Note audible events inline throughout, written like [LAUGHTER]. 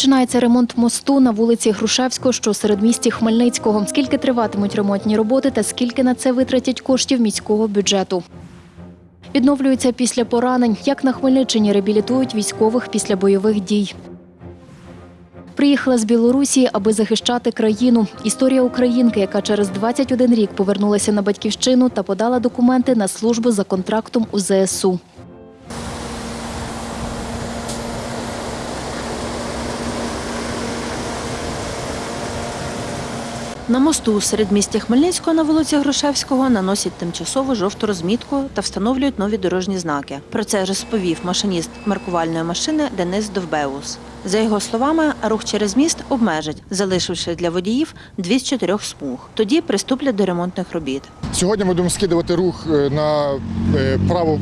Починається ремонт мосту на вулиці Грушевського, що серед місті Хмельницького. Скільки триватимуть ремонтні роботи та скільки на це витратять коштів міського бюджету? Відновлюються після поранень. Як на Хмельниччині реабілітують військових після бойових дій. Приїхала з Білорусі, аби захищати країну. Історія українки, яка через 21 рік повернулася на батьківщину та подала документи на службу за контрактом у ЗСУ. На мосту у середмісті Хмельницького на вулиці Грушевського наносять тимчасову жовту розмітку та встановлюють нові дорожні знаки. Про це розповів машиніст маркувальної машини Денис Довбеус. За його словами, рух через міст обмежать, залишивши для водіїв дві з чотирьох смуг. Тоді приступлять до ремонтних робіт. Сьогодні ми будемо скидувати рух е, на е, праву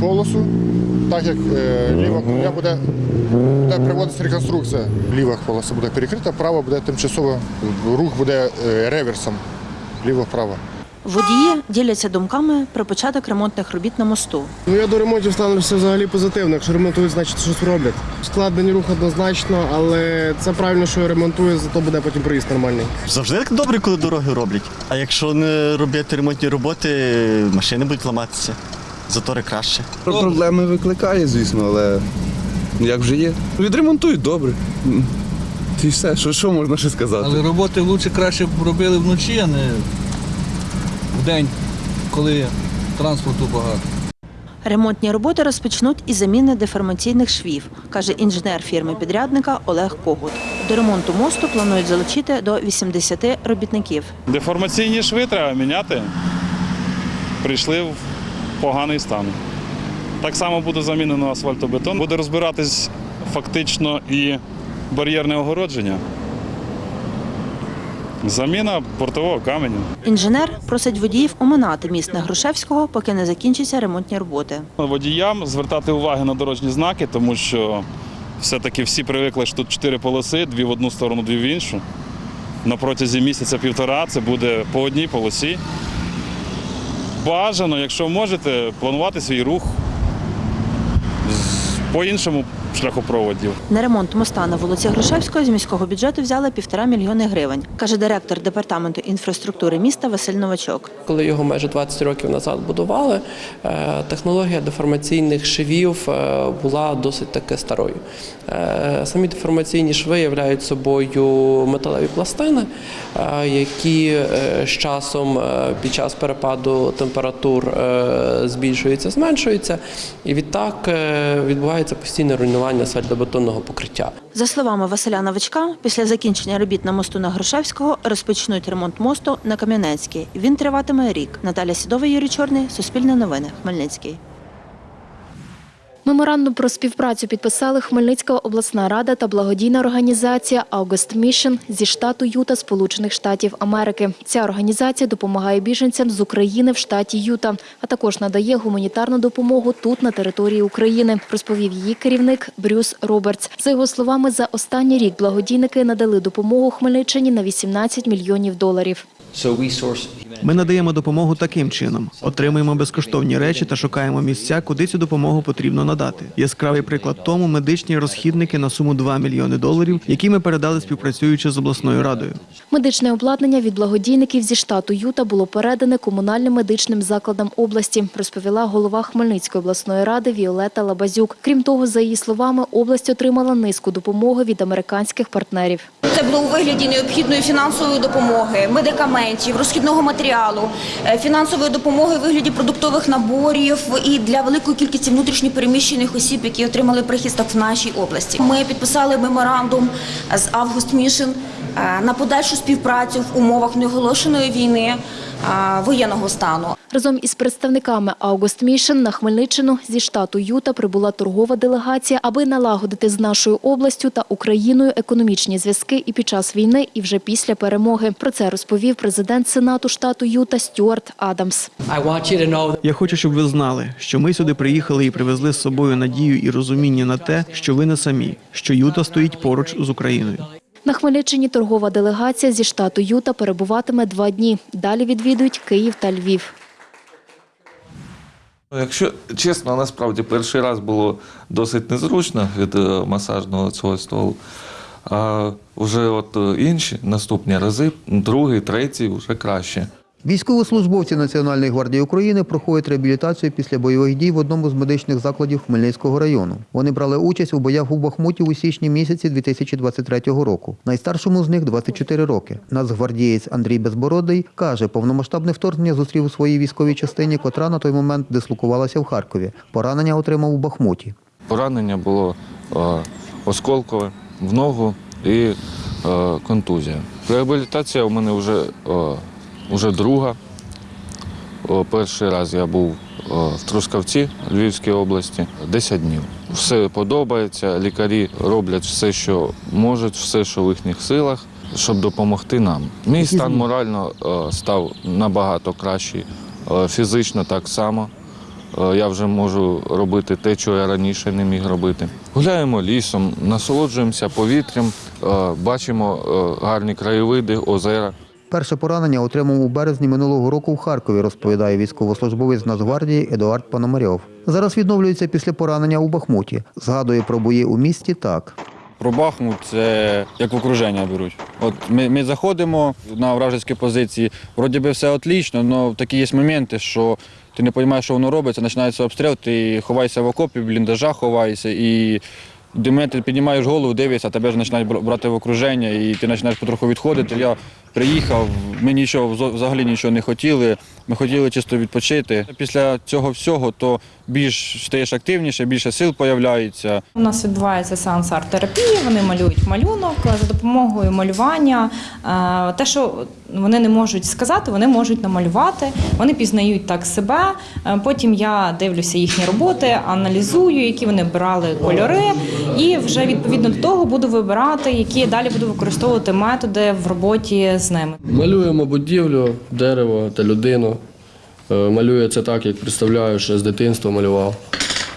полосу, так як е, ліва колія буде, буде приводитися реконструкція. Ліва полоса буде перекрита, права буде тимчасово, рух буде е, реверсом, ліво-право. Водії діляться думками про початок ремонтних робіт на мосту. Ну я до ремонтів ставлюся взагалі позитивно. Якщо ремонтують, значить щось роблять. Складений рух однозначно, але це правильно, що ремонтує, зато буде потім проїзд нормальний. Завжди так добре, коли дороги роблять. А якщо не робити ремонтні роботи, машини будуть ламатися. Затори краще. Про проблеми викликає, звісно, але як вже є. Відремонтують добре. І все, що, що можна ще сказати? Але роботи лучше краще б робили вночі, а не в день, коли транспорту багато. Ремонтні роботи розпочнуть із заміни деформаційних швів, каже інженер фірми-підрядника Олег Когут. До ремонту мосту планують залучити до 80 робітників. Деформаційні шви треба міняти. Прийшли в поганий стан. Так само буде замінено асфальтобетон. Буде розбиратись фактично і бар'єрне огородження. Заміна бортового каменю. Інженер просить водіїв оминати міст на Грушевського, поки не закінчаться ремонтні роботи. Водіям звертати увагу на дорожні знаки, тому що все-таки всі привикли, що тут чотири полоси, дві в одну сторону, дві в іншу. На протязі місяця-півтора це буде по одній полосі. Бажано, якщо можете, планувати свій рух по іншому шляхопроводів. На ремонт моста на вулиці Грушевського з міського бюджету взяли півтора мільйони гривень, каже директор департаменту інфраструктури міста Василь Новачок. Коли його майже 20 років назад будували, е, технологія деформаційних швів е, була досить таки старою. Е, Самі деформаційні шви являють собою металеві пластини, які з часом під час перепаду температур збільшуються, зменшуються, і відтак відбувається постійне руйнування асфальтобетонного покриття. За словами Василя Новичка, після закінчення робіт на мосту на Грушевського розпочнуть ремонт мосту на Кам'янецький. Він триватиме рік. Наталя Сідова, Юрій Чорний, Суспільне новини, Хмельницький. Меморандум про співпрацю підписали Хмельницька обласна рада та благодійна організація August Mission зі штату Юта, Сполучених Штатів Америки. Ця організація допомагає біженцям з України в штаті Юта, а також надає гуманітарну допомогу тут на території України, розповів її керівник Брюс Робертс. За його словами, за останній рік благодійники надали допомогу Хмельниччині на 18 мільйонів доларів. Ми надаємо допомогу таким чином: отримуємо безкоштовні речі та шукаємо місця, куди цю допомогу потрібно надати. Яскравий приклад тому медичні розхідники на суму 2 мільйони доларів, які ми передали співпрацюючи з обласною радою. Медичне обладнання від благодійників зі штату Юта було передане комунальним медичним закладам області, розповіла голова Хмельницької обласної ради Віолета Лабазюк. Крім того, за її словами, область отримала низку допомоги від американських партнерів. Це було у вигляді необхідної фінансової допомоги, медикаментів, розхідного матеріалу, е, фінансової допомоги у вигляді продуктових наборів і для великої кількості внутрішньопереміщених осіб, які отримали прихисток в нашій області. Ми підписали меморандум з Август Мішин на подальшу співпрацю в умовах неоголошеної війни е, воєнного стану. Разом із представниками August Mission на Хмельниччину зі штату Юта прибула торгова делегація, аби налагодити з нашою областю та Україною економічні зв'язки і під час війни, і вже після перемоги. Про це розповів президент Сенату штату Юта Стюарт Адамс. Я хочу, щоб ви знали, що ми сюди приїхали і привезли з собою надію і розуміння на те, що ви не самі, що Юта стоїть поруч з Україною. На Хмельниччині торгова делегація зі штату Юта перебуватиме два дні. Далі відвідують Київ та Львів. Якщо чесно, насправді перший раз було досить незручно від е, масажного цього столу. А вже от е, інші наступні рази, другий, третій, вже краще. Військовослужбовці Національної гвардії України проходять реабілітацію після бойових дій в одному з медичних закладів Хмельницького району. Вони брали участь у боях у Бахмуті у січні місяці 2023 року. Найстаршому з них 24 роки. Нацгвардієць Андрій Безбородий каже, повномасштабне вторгнення зустрів у своїй військовій частині, котра на той момент дислокувалася в Харкові. Поранення отримав у Бахмуті. Поранення було е, осколкове в ногу і е, контузія. Реабілітація у мене вже, е, вже друга. Перший раз я був в Трускавці Львівській області 10 днів. Все подобається, лікарі роблять все, що можуть, все, що в їхніх силах, щоб допомогти нам. Мій стан морально став набагато кращий, фізично так само. Я вже можу робити те, що я раніше не міг робити. Гуляємо лісом, насолоджуємося повітрям, бачимо гарні краєвиди, озера. Перше поранення отримав у березні минулого року в Харкові, розповідає військовослужбовець Нацгвардії Едуард Пономарьов. Зараз відновлюється після поранення у Бахмуті. Згадує про бої у місті так. Про Бахмут це як в окруження беруть. От ми, ми заходимо на вражеські позиції, вроді би все отлично, але такі є моменти, що ти не розумієш, що воно робиться, починається обстріл, ти ховаєшся в окопі, в бліндажах ховаєшся і до ти піднімаєш голову, дивишся, тебе ж починають брати в окруження, і ти починаєш потроху відходити. Я приїхав, ми нічого взагалі нічого не хотіли. Ми хотіли чисто відпочити. Після цього всього то більш стаєш активніше, більше сил появляється. У нас відбувається сеанс арт-терапії, вони малюють малюнок за допомогою малювання. е, Те, що вони не можуть сказати, вони можуть намалювати, вони пізнають так себе. Е, Потім я дивлюся їхні роботи, аналізую, які вони брали кольори, і вже відповідно до того буду вибирати, які я далі буду використовувати методи в роботі з ними. Малюємо будівлю, дерево та людину. Е, Малюю це так, як представляю, ще з дитинства малював.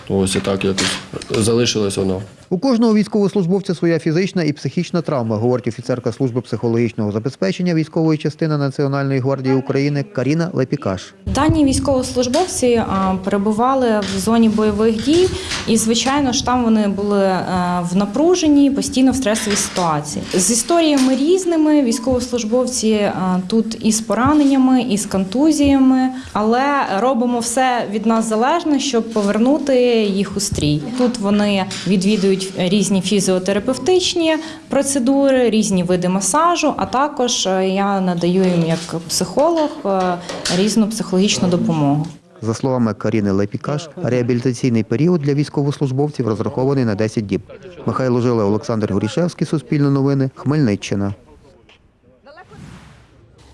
Ось і так якось залишилось воно. У кожного військовослужбовця своя фізична і психічна травма, говорить офіцерка служби психологічного забезпечення військової частини Національної гвардії України Каріна Лепікаш. Дані військовослужбовці перебували в зоні бойових дій, і звичайно ж там вони були е, в напруженні, постійно в стресовій ситуації. З історіями різними військовослужбовці е, тут і з пораненнями, і з контузіями, але робимо все від нас залежне, щоб повернути їх у стрій. Тут вони відвідують різні фізіотерапевтичні процедури, різні види масажу, а також е, я надаю їм як психолог е, різну психологічну допомогу. За словами Каріни Лепікаш, реабілітаційний період для військовослужбовців розрахований на 10 діб. Михайло Жила, Олександр Горішевський, Суспільне новини, Хмельниччина.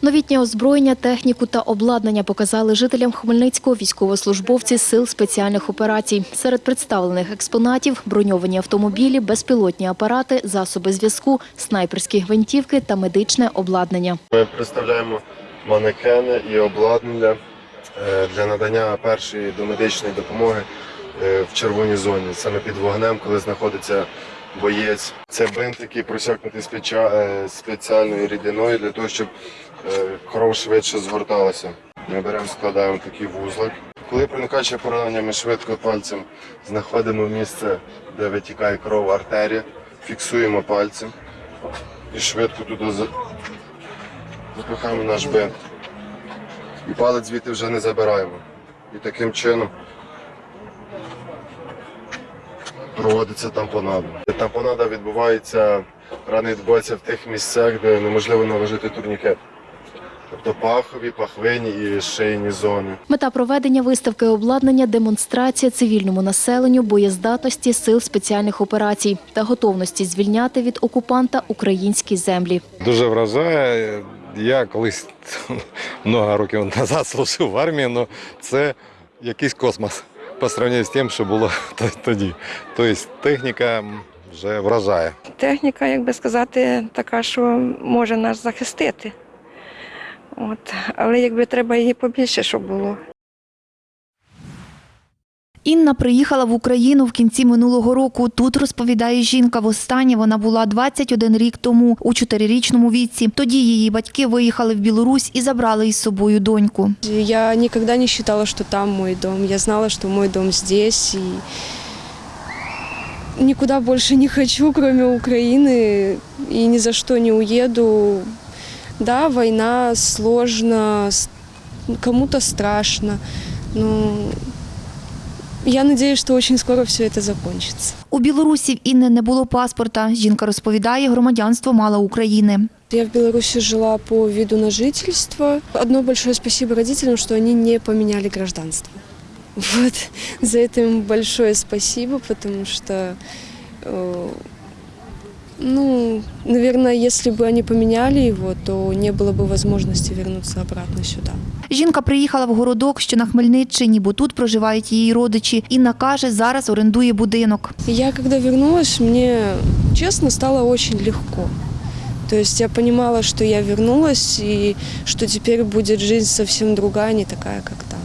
Новітнє озброєння, техніку та обладнання показали жителям Хмельницького військовослужбовці сил спеціальних операцій. Серед представлених експонатів броньовані автомобілі, безпілотні апарати, засоби зв'язку, снайперські гвинтівки та медичне обладнання. Ми представляємо манекени і обладнання для надання першої домедичної допомоги е, в червоній зоні, саме під вогнем, коли знаходиться боєць. Це бинт, який просякнутий е, спеціальною рідиною для того, щоб е, кров швидше згорталася. Ми беремо, складаємо такий вузлик. Коли проникаче поранення, ми швидко пальцем знаходимо місце, де витікає кров артерія, фіксуємо пальцем і швидко туди запихаємо наш бинт. І палець звідти вже не забираємо. І таким чином проводиться тампонада. Тампонада відбувається, рани відбуваються в тих місцях, де неможливо наложити турнікет. Тобто пахові, пахвині і шийні зони. Мета проведення виставки обладнання демонстрація цивільному населенню боєздатності сил спеціальних операцій та готовності звільняти від окупанта українські землі. Дуже вражає. Я колись багато років назад служив в армії, але це якийсь космос по сравнению з тим, що було [LAUGHS] тоді. Тобто техніка вже вражає. Техніка, як би сказати, така, що може нас захистити. От. Але якби треба її побільше, щоб було. Інна приїхала в Україну в кінці минулого року. Тут розповідає жінка. Востаннє вона була 21 рік тому у чотирирічному віці. Тоді її батьки виїхали в Білорусь і забрали із собою доньку. Я никогда не считала, что там мой дом. Я знала, что мой дом здесь. И никуда больше не хочу, кроме Украины, и ни за что не уеду. Да, война сложно, с- кому-то страшно, но я надеюсь, что очень скоро все это закончится. У білорусів Інни не було паспорта. Жінка розповідає, громадянство мала України. Я в Беларуси жила по виду на жительство. Одно большое спасибо родителям, что они не поменяли гражданство. [LAUGHS] Вот. За это им большое спасибо, потому что, э, ну, наверное, если бы они поменяли его, то не было бы возможности вернуться обратно сюда. Жінка приїхала в городок, що на Хмельниччині, бо тут проживають її родичі. Інна каже, зараз орендує будинок. Я когда вернулась, мне, честно, стало очень легко. То есть я понимала, что я вернулась и что теперь будет жизнь совсем другая, не такая, как там.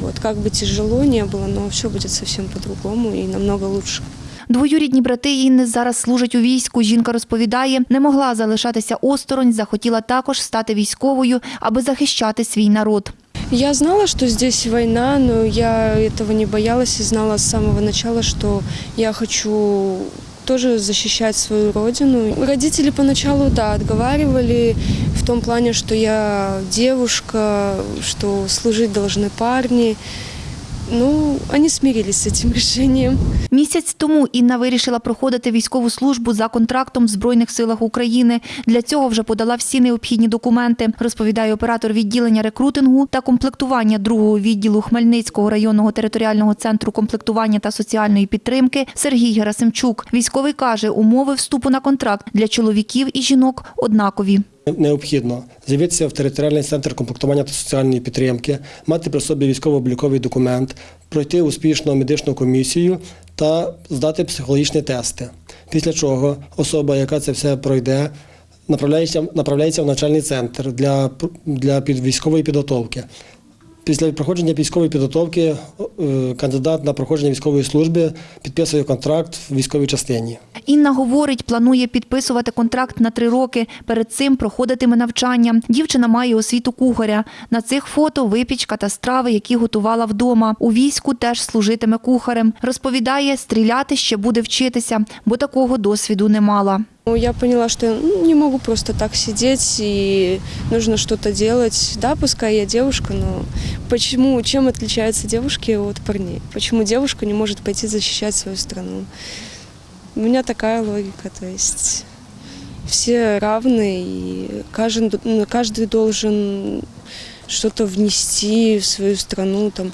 Вот, как бы тяжело не было, но все будет совсем по-другому и намного лучше. Двоюрідні брати Інни зараз служать у війську. Жінка розповідає, не могла залишатися осторонь, захотіла також стати військовою, аби захищати свій народ. Я знала, что здесь война, но я этого не боялась и знала с самого начала, что я хочу тоже защищать свою родину. Родители поначалу, да, отговаривали в том плане, что я девушка, что служить должны парни. Ну, они смирились с этим [LAUGHS] решением. Місяць тому Інна вирішила проходити військову службу за контрактом в Збройних силах України. Для цього вже подала всі необхідні документи, розповідає оператор відділення рекрутингу та комплектування другого відділу Хмельницького районного територіального центру комплектування та соціальної підтримки Сергій Герасимчук. Військовий каже, умови вступу на контракт для чоловіків і жінок однакові. Необхідно з'явитися в територіальний центр комплектування та соціальної підтримки, мати при собі військово-обліковий документ, пройти успішно медичну комісію та здати психологічні тести. Після чого особа, яка це все пройде, направляється, направляється в навчальний центр для, для військової підготовки. Після проходження військової підготовки е, кандидат на проходження військової служби підписує контракт в військовій частині. Інна говорить, планує підписувати контракт на три роки. Перед цим проходитиме навчання. Дівчина має освіту кухаря. На цих фото випічка та страви, які готувала вдома. У війську теж служитиме кухарем. Розповідає, стріляти ще буде вчитися, бо такого досвіду не мала. Ну, Я поняла, что я ну, не могу просто так сидеть и нужно что-то делать. Да, пускай я девушка, но почему, чем отличаются девушки от парней? Почему девушка не может пойти защищать свою страну? У меня такая логика, то есть все равны, и каждый, ну, каждый должен что-то внести в свою страну, там,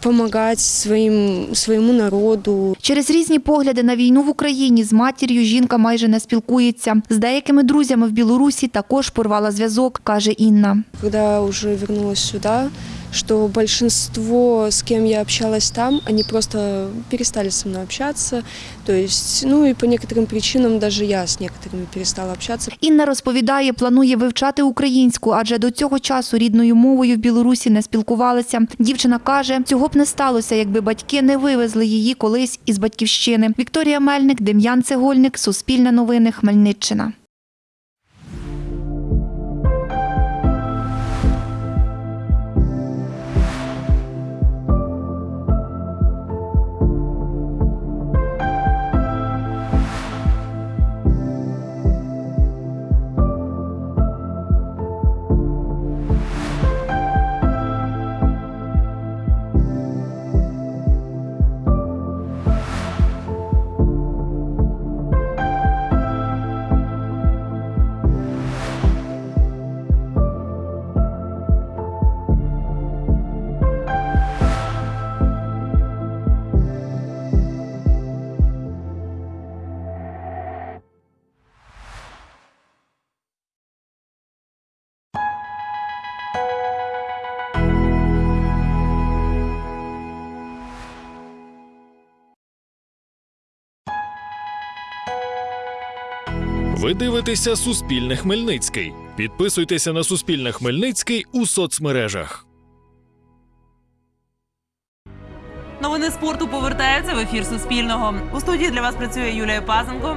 помогать своїм своєму народу, Через різні погляди на війну в Україні з матір'ю жінка майже не спілкується. З деякими друзями в Білорусі також порвала зв'язок, каже Інна. когда вже повернулася сюда, что большинство, с кем я общалась там, они просто перестали со мной общаться. То есть, ну и по некоторым причинам даже я с некоторыми перестала общаться. Інна розповідає, планує вивчати українську, адже до цього часу рідною мовою в Білорусі не спілкувалася. Дівчина каже, цього б не сталося, якби батьки не вивезли її колись із батьківщини. Вікторія Мельник, Дем'ян Цегольник, Суспільне новини, Хмельниччина. Ви дивитеся Суспільне Хмельницький. Підписуйтеся на Суспільне Хмельницький у соцмережах. Новини спорту повертаються в ефір Суспільного. У студії для вас працює Юлія Пазенко.